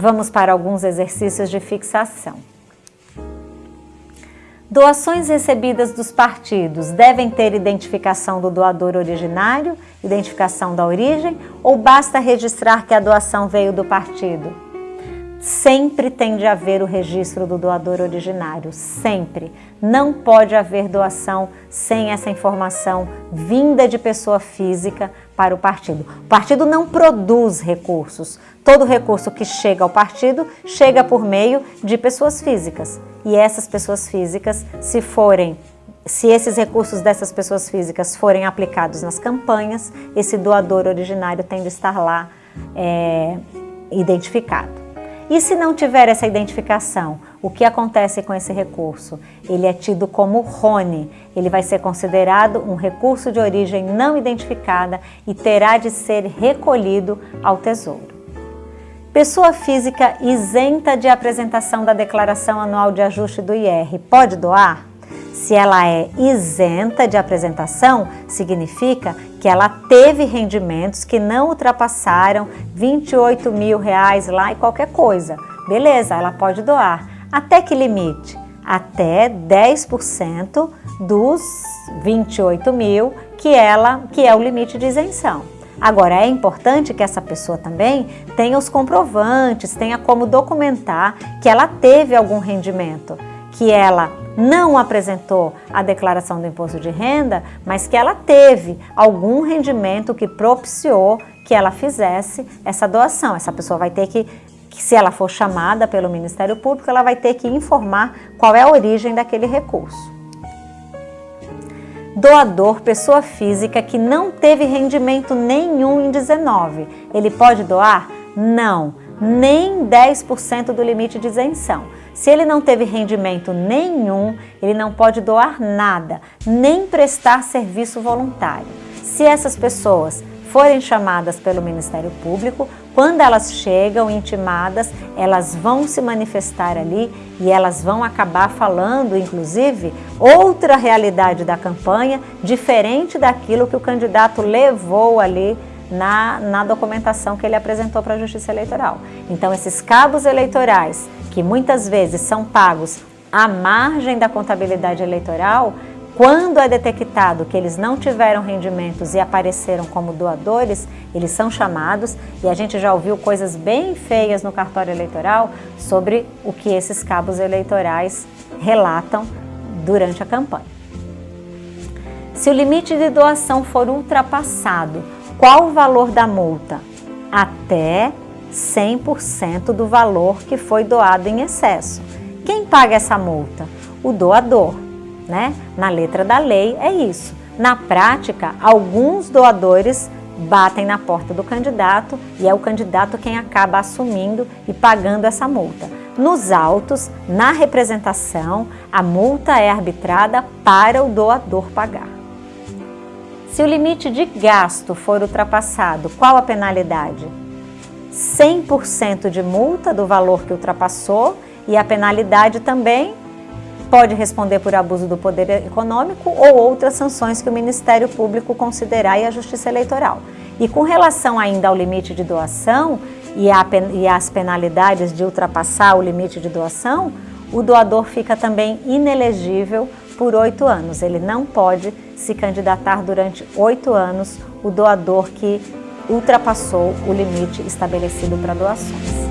Vamos para alguns exercícios de fixação. Doações recebidas dos partidos devem ter identificação do doador originário, identificação da origem, ou basta registrar que a doação veio do partido? Sempre tem de haver o registro do doador originário, sempre. Não pode haver doação sem essa informação vinda de pessoa física para o partido. O partido não produz recursos. Todo recurso que chega ao partido chega por meio de pessoas físicas. E essas pessoas físicas, se forem se esses recursos dessas pessoas físicas forem aplicados nas campanhas, esse doador originário tem de estar lá é, identificado. E se não tiver essa identificação, o que acontece com esse recurso? Ele é tido como RONE, ele vai ser considerado um recurso de origem não identificada e terá de ser recolhido ao Tesouro. Pessoa física isenta de apresentação da declaração anual de ajuste do IR pode doar? Se ela é isenta de apresentação, significa que ela teve rendimentos que não ultrapassaram 28 mil reais lá e qualquer coisa. Beleza, ela pode doar. Até que limite? Até 10% dos 28 mil que, ela, que é o limite de isenção. Agora, é importante que essa pessoa também tenha os comprovantes, tenha como documentar que ela teve algum rendimento, que ela não apresentou a declaração do imposto de renda, mas que ela teve algum rendimento que propiciou que ela fizesse essa doação. Essa pessoa vai ter que, se ela for chamada pelo Ministério Público, ela vai ter que informar qual é a origem daquele recurso. Doador, pessoa física que não teve rendimento nenhum em 19, ele pode doar? Não, nem 10% do limite de isenção. Se ele não teve rendimento nenhum, ele não pode doar nada, nem prestar serviço voluntário. Se essas pessoas forem chamadas pelo Ministério Público, quando elas chegam intimadas, elas vão se manifestar ali e elas vão acabar falando, inclusive, outra realidade da campanha, diferente daquilo que o candidato levou ali na, na documentação que ele apresentou para a Justiça Eleitoral. Então, esses cabos eleitorais que muitas vezes são pagos à margem da contabilidade eleitoral, quando é detectado que eles não tiveram rendimentos e apareceram como doadores, eles são chamados e a gente já ouviu coisas bem feias no cartório eleitoral sobre o que esses cabos eleitorais relatam durante a campanha. Se o limite de doação for ultrapassado, qual o valor da multa? Até 100% do valor que foi doado em excesso. Quem paga essa multa? O doador, né? Na letra da lei é isso. Na prática, alguns doadores batem na porta do candidato e é o candidato quem acaba assumindo e pagando essa multa. Nos autos, na representação, a multa é arbitrada para o doador pagar. Se o limite de gasto for ultrapassado, qual a penalidade? 100% de multa do valor que ultrapassou e a penalidade também pode responder por abuso do poder econômico ou outras sanções que o Ministério Público considerar e a Justiça Eleitoral. E com relação ainda ao limite de doação e, a, e as penalidades de ultrapassar o limite de doação, o doador fica também inelegível por oito anos. Ele não pode se candidatar durante oito anos, o doador que ultrapassou o limite estabelecido para doações.